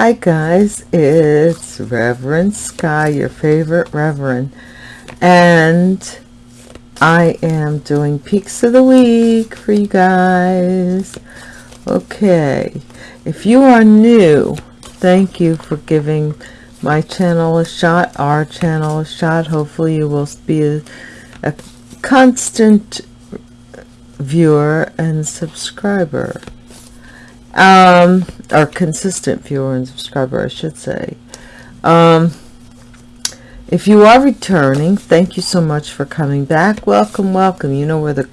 Hi guys, it's Reverend Sky, your favorite Reverend, and I am doing Peaks of the Week for you guys. Okay, if you are new, thank you for giving my channel a shot, our channel a shot. Hopefully you will be a, a constant viewer and subscriber um or consistent viewer and subscriber i should say. Um if you are returning thank you so much for coming back. Welcome welcome. You know where the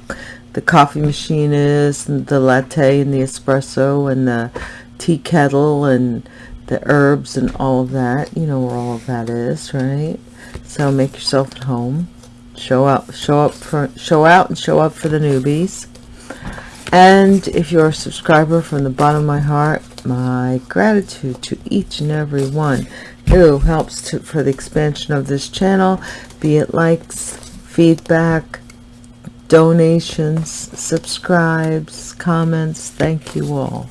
the coffee machine is and the latte and the espresso and the tea kettle and the herbs and all of that. You know where all of that is right? So make yourself at home. Show up show up for show out and show up for the newbies and if you're a subscriber from the bottom of my heart my gratitude to each and every one who helps to, for the expansion of this channel be it likes feedback donations subscribes comments thank you all.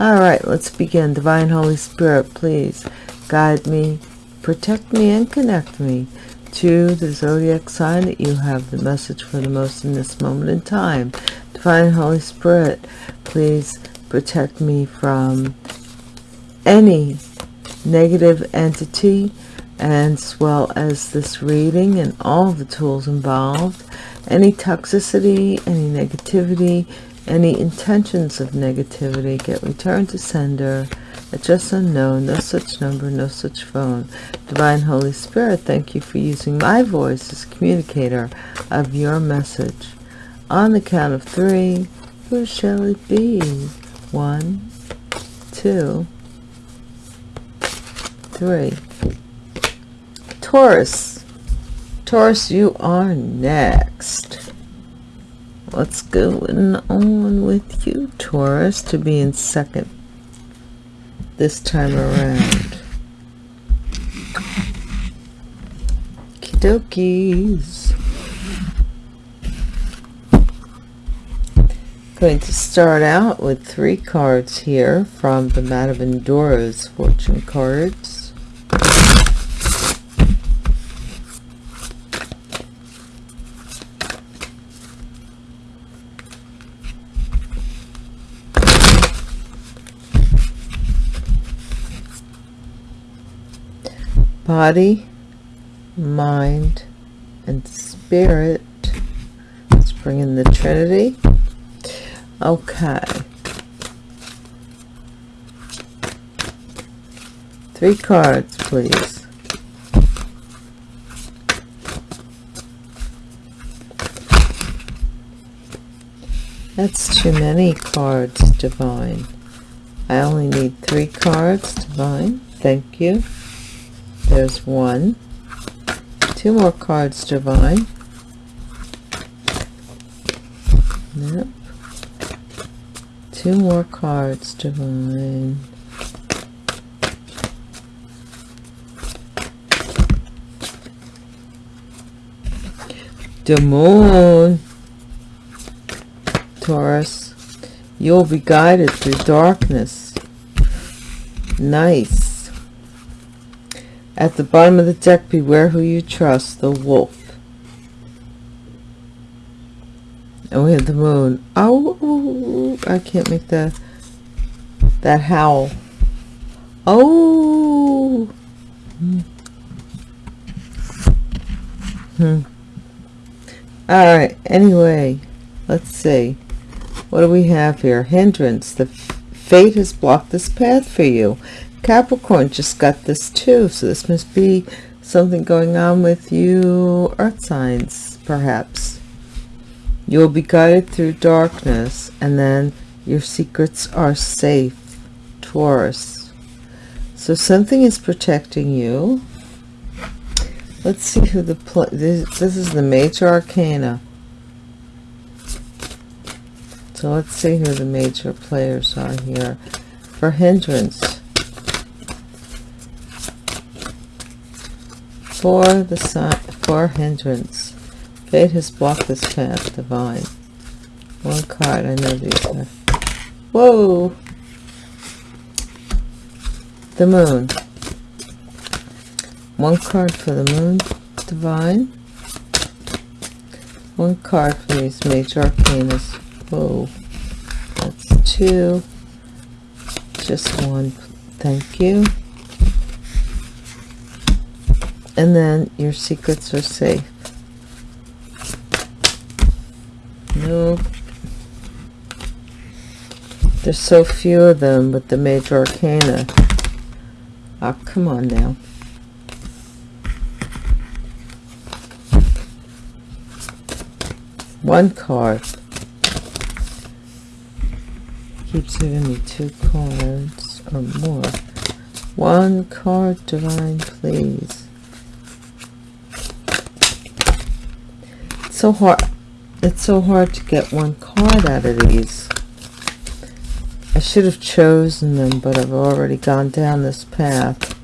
All right let's begin. Divine holy spirit please guide me protect me and connect me to the zodiac sign that you have the message for the most in this moment in time Divine Holy Spirit, please protect me from any negative entity as well as this reading and all the tools involved. Any toxicity, any negativity, any intentions of negativity get returned to sender at just unknown, no such number, no such phone. Divine Holy Spirit, thank you for using my voice as communicator of your message. On the count of three, who shall it be? One, two, three. Taurus. Taurus, you are next. What's going on with you, Taurus, to be in second this time around? Kidokies. Going to start out with three cards here from the of Endora's fortune cards. Body, mind, and spirit. Let's bring in the Trinity. Okay. Three cards, please. That's too many cards, Divine. I only need three cards, Divine. Thank you. There's one. Two more cards, Divine. Yep two more cards divine. The moon taurus you'll be guided through darkness. Nice. At the bottom of the deck beware who you trust the wolf and we have the moon. Oh i can't make the that howl. Oh. Hmm. All right anyway let's see. What do we have here? Hindrance. The fate has blocked this path for you. Capricorn just got this too so this must be something going on with you. Earth signs perhaps you will be guided through darkness, and then your secrets are safe. Taurus. So something is protecting you. Let's see who the this, this is the major arcana. So let's see who the major players are here for hindrance. For the sign for hindrance. Fate has blocked this path, divine. One card, I know these are. Whoa! the moon. One card for the moon, divine. One card for these major arcanas. Whoa, that's two. Just one, thank you. And then your secrets are safe. Nope. There's so few of them with the major arcana. Oh, come on now. One card. Keeps giving me two cards or more. One card, Divine, please. It's so hard. It's so hard to get one card out of these. I should have chosen them, but I've already gone down this path.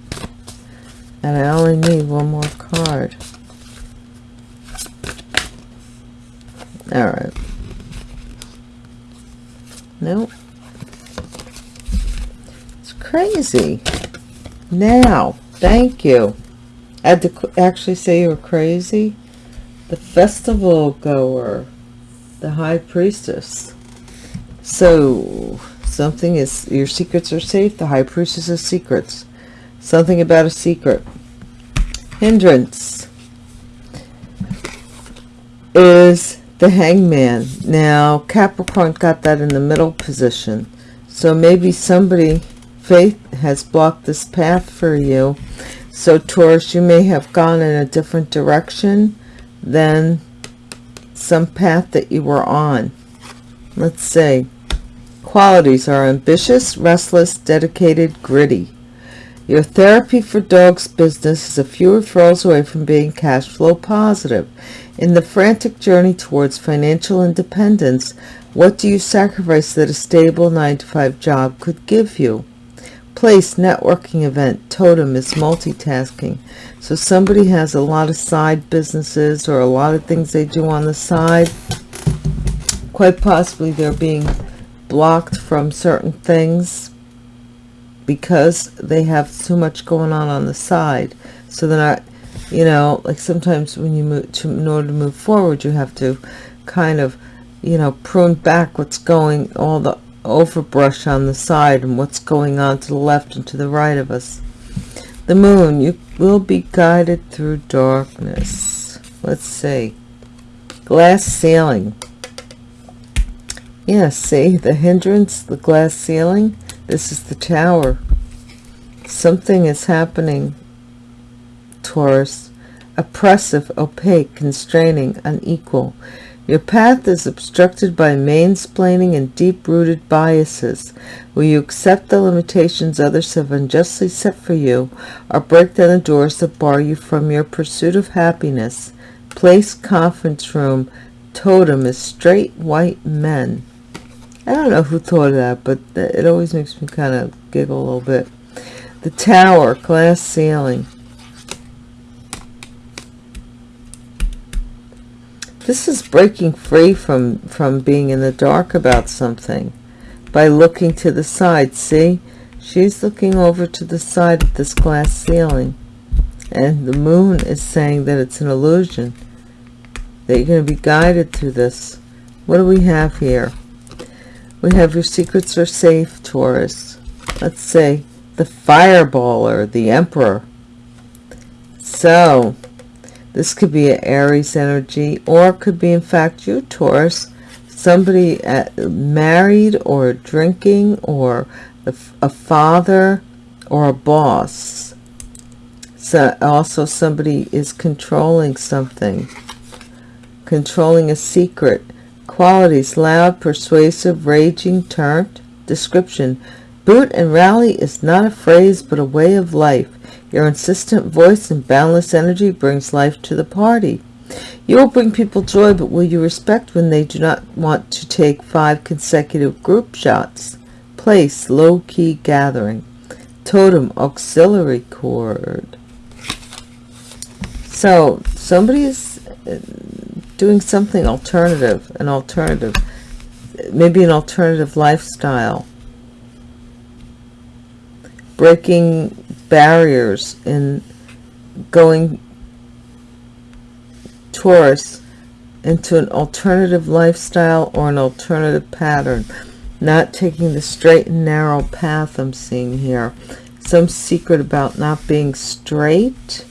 And I only need one more card. Alright. Nope. It's crazy. Now, thank you. I had to actually say you were crazy. The festival goer. The high priestess. So, something is, your secrets are safe. The high priestess has secrets. Something about a secret. Hindrance is the hangman now capricorn got that in the middle position so maybe somebody faith has blocked this path for you so taurus you may have gone in a different direction than some path that you were on. Let's say qualities are ambitious restless dedicated gritty. Your therapy for dogs business is a few referrals away from being cash flow positive. In the frantic journey towards financial independence, what do you sacrifice that a stable 9-to-5 job could give you? Place, networking event, totem is multitasking. So somebody has a lot of side businesses or a lot of things they do on the side. Quite possibly they're being blocked from certain things because they have too much going on on the side. So they're not you know like sometimes when you move to in order to move forward you have to kind of you know prune back what's going all the overbrush on the side and what's going on to the left and to the right of us. The moon you will be guided through darkness. Let's see. Glass ceiling. Yeah see the hindrance the glass ceiling? This is the tower. Something is happening Taurus, oppressive, opaque, constraining, unequal. Your path is obstructed by mansplaining and deep-rooted biases. Will you accept the limitations others have unjustly set for you, or break down the doors that bar you from your pursuit of happiness? Place conference room, totem is straight white men. I don't know who thought of that, but it always makes me kind of giggle a little bit. The tower, glass ceiling. This is breaking free from, from being in the dark about something by looking to the side. See, she's looking over to the side of this glass ceiling. And the moon is saying that it's an illusion. That you're going to be guided through this. What do we have here? We have your secrets are safe, Taurus. Let's say the fireballer, the emperor. So, this could be an Aries energy or could be in fact you Taurus. Somebody at, married or drinking or a, a father or a boss. So also somebody is controlling something controlling a secret. Qualities loud persuasive raging turned description. Boot and rally is not a phrase but a way of life your insistent voice and boundless energy brings life to the party. You will bring people joy, but will you respect when they do not want to take five consecutive group shots? Place, low-key gathering. Totem, auxiliary cord. So, somebody is uh, doing something alternative, an alternative, maybe an alternative lifestyle breaking barriers and going Taurus into an alternative lifestyle or an alternative pattern. Not taking the straight and narrow path I'm seeing here. Some secret about not being straight.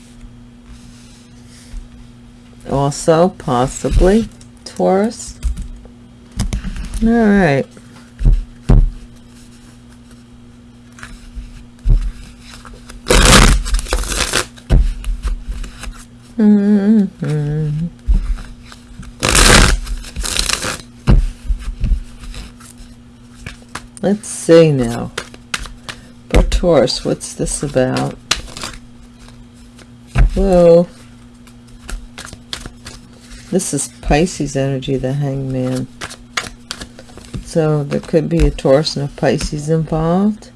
Also possibly Taurus. All right Mm -hmm. Let's see now. For Taurus, what's this about? Whoa. This is Pisces energy, the hangman. So there could be a Taurus and a Pisces involved.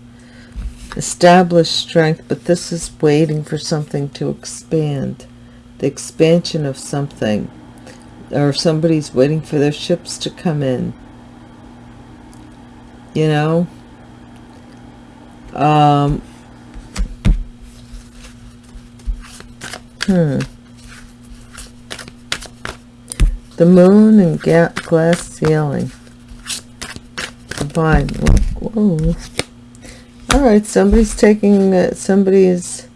Established strength, but this is waiting for something to expand the expansion of something or somebody's waiting for their ships to come in you know um hmm the moon and glass ceiling Fine. Whoa. all right somebody's taking uh, somebody's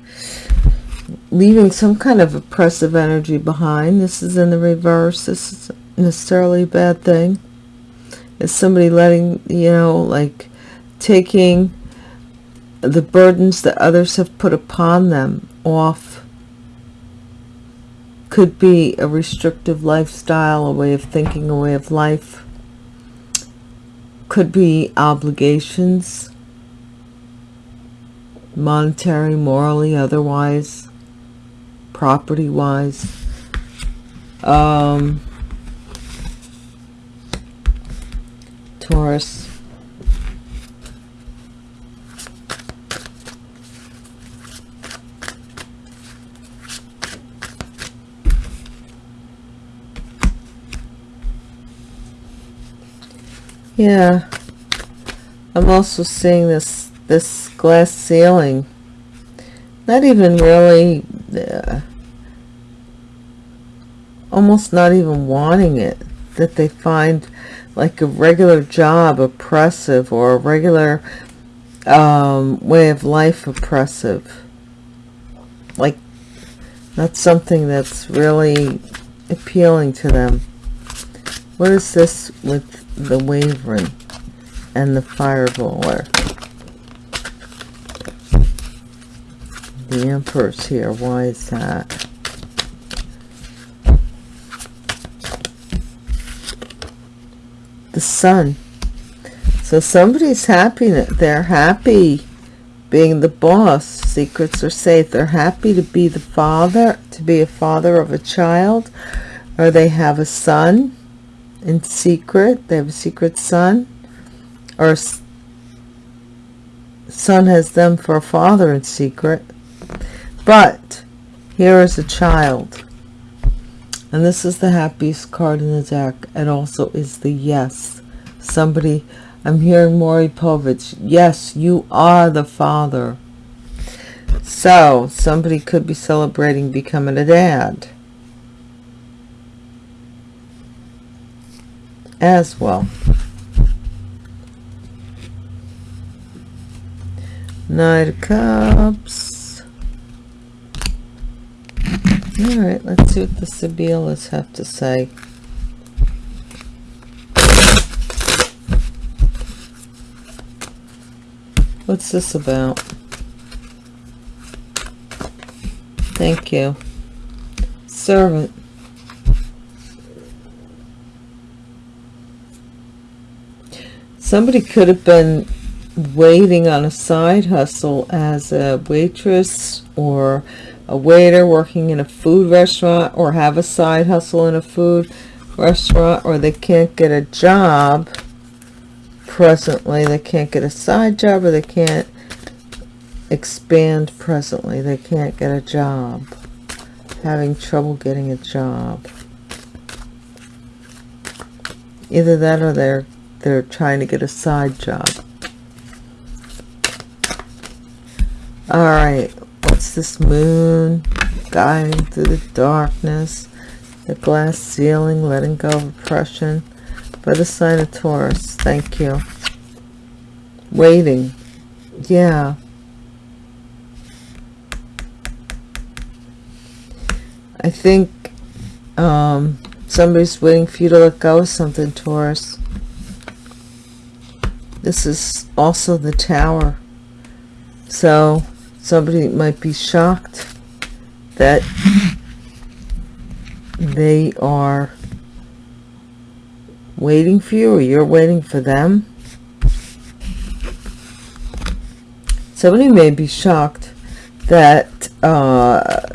leaving some kind of oppressive energy behind. This is in the reverse. This is necessarily a bad thing. Is somebody letting, you know, like taking the burdens that others have put upon them off. Could be a restrictive lifestyle, a way of thinking, a way of life. Could be obligations, monetary, morally, otherwise property wise um, Taurus. Yeah. I'm also seeing this this glass ceiling. Not even really almost not even wanting it that they find like a regular job oppressive or a regular um, way of life oppressive. Like not something that's really appealing to them. What is this with the wavering and the fireballer the emperor's here. Why is that? The sun. So somebody's happy they're happy being the boss. Secrets are safe. They're happy to be the father to be a father of a child or they have a son in secret. They have a secret son or son has them for a father in secret but here is a child. And this is the happiest card in the deck. It also is the yes. Somebody i'm hearing Maury Povich. Yes you are the father. So somebody could be celebrating becoming a dad. As well. Knight of Cups all right, let's see what the Sibyllus have to say. What's this about? Thank you. Servant. Somebody could have been waiting on a side hustle as a waitress or a waiter working in a food restaurant or have a side hustle in a food restaurant or they can't get a job presently they can't get a side job or they can't expand presently they can't get a job having trouble getting a job. Either that or they're they're trying to get a side job. All right what's this moon? Guiding through the darkness the glass ceiling letting go of oppression for the sign of taurus. Thank you. Waiting. Yeah. I think um somebody's waiting for you to let go of something taurus. This is also the tower. So somebody might be shocked that they are waiting for you or you're waiting for them. Somebody may be shocked that uh,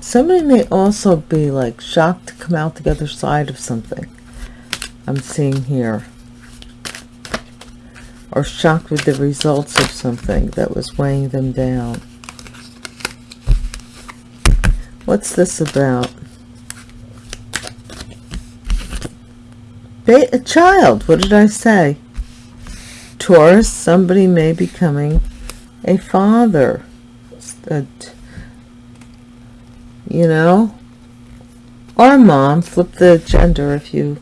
somebody may also be like shocked to come out the other side of something I'm seeing here or shocked with the results of something that was weighing them down. What's this about? A child what did I say? Taurus somebody may be becoming a father a you know? Or mom flip the gender if you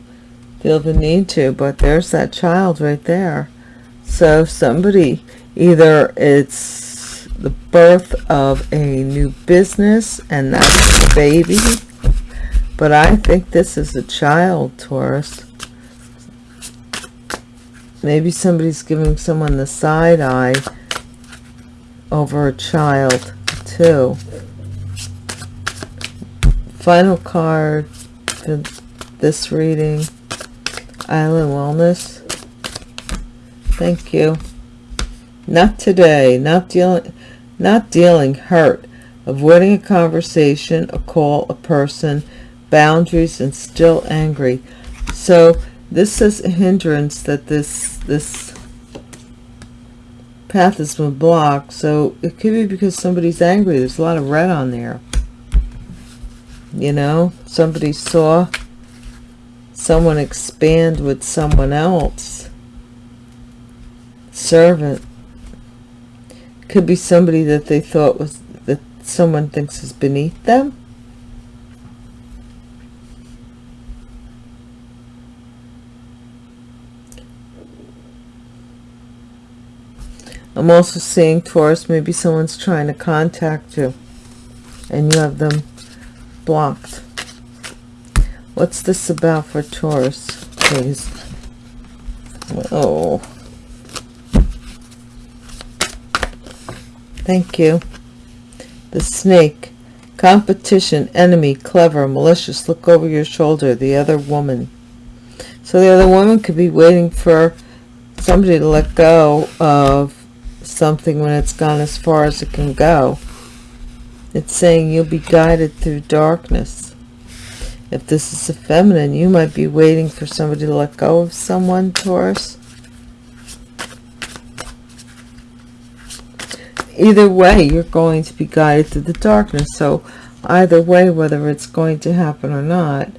feel the need to but there's that child right there. So somebody either it's the birth of a new business and that's the baby but I think this is a child Taurus. Maybe somebody's giving someone the side eye over a child too. Final card for this reading island wellness. Thank you. Not today. Not dealing not dealing hurt. Avoiding a conversation a call a person boundaries and still angry. So this is a hindrance that this this path has been blocked. So it could be because somebody's angry. There's a lot of red on there. You know? Somebody saw someone expand with someone else. Servant. Could be somebody that they thought was that someone thinks is beneath them. I'm also seeing Taurus maybe someone's trying to contact you and you have them blocked. What's this about for Taurus, please? Oh. Thank you. The snake. Competition, enemy, clever, malicious, look over your shoulder, the other woman. So the other woman could be waiting for somebody to let go of something when it's gone as far as it can go. It's saying you'll be guided through darkness. If this is a feminine, you might be waiting for somebody to let go of someone, Taurus. Either way, you're going to be guided through the darkness. So either way, whether it's going to happen or not,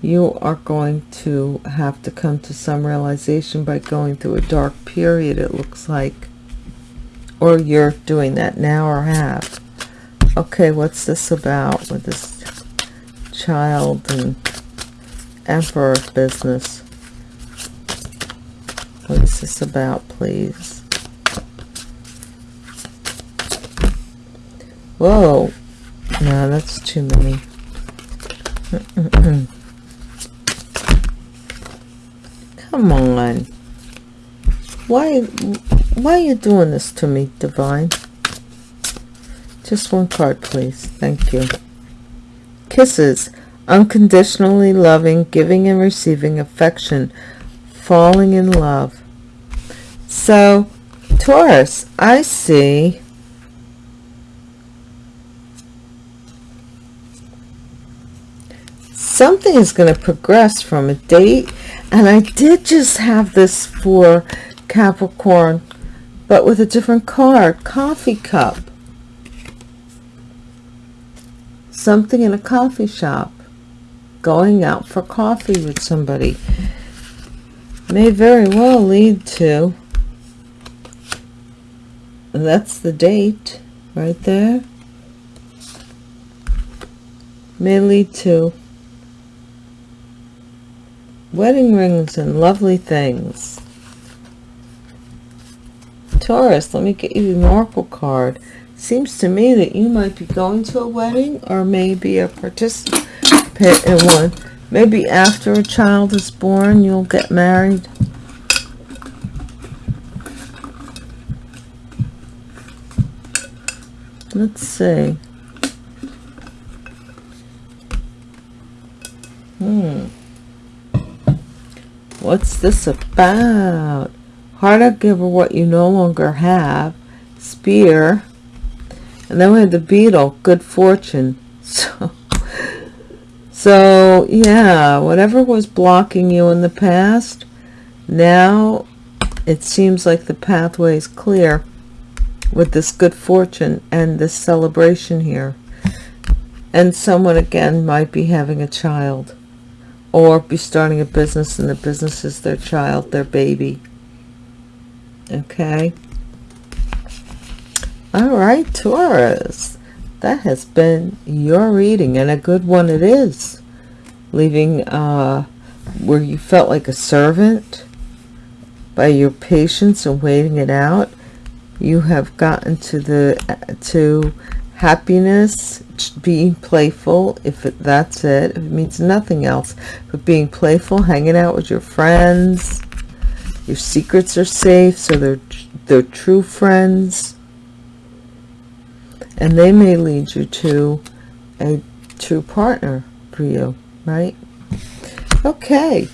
you are going to have to come to some realization by going through a dark period, it looks like. Or you're doing that now or have okay what's this about with this child and emperor business. What is this about please? Whoa. No that's too many. Come on. Why why are you doing this to me divine? Just one card, please. Thank you. Kisses. Unconditionally loving, giving and receiving affection, falling in love. So, Taurus, I see something is going to progress from a date and I did just have this for Capricorn but with a different card coffee cup something in a coffee shop going out for coffee with somebody may very well lead to that's the date right there may lead to wedding rings and lovely things. Taurus let me get you an oracle card seems to me that you might be going to a wedding or maybe a participant in one. Maybe after a child is born you'll get married. Let's see. Hmm. What's this about? Heart of giver what you no longer have. Spear and then we have the beetle. Good fortune. So so yeah whatever was blocking you in the past now it seems like the pathway is clear with this good fortune and this celebration here. And someone again might be having a child or be starting a business and the business is their child their baby. Okay all right taurus. That has been your reading and a good one it is. Leaving uh, where you felt like a servant by your patience and waiting it out you have gotten to the to happiness being playful if it, that's it. If it means nothing else but being playful hanging out with your friends. Your secrets are safe so they're they're true friends and they may lead you to a true partner for you right? Okay.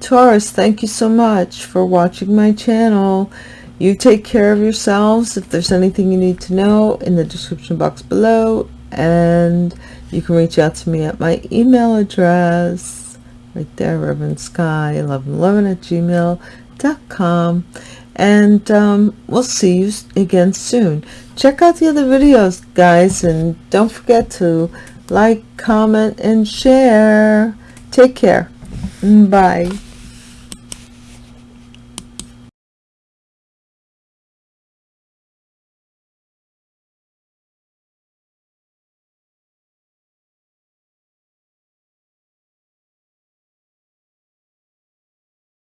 Taurus thank you so much for watching my channel. You take care of yourselves. If there's anything you need to know in the description box below. And you can reach out to me at my email address right there reverend sky 1111 at gmail.com and um, we'll see you again soon check out the other videos guys and don't forget to like comment and share. Take care. Bye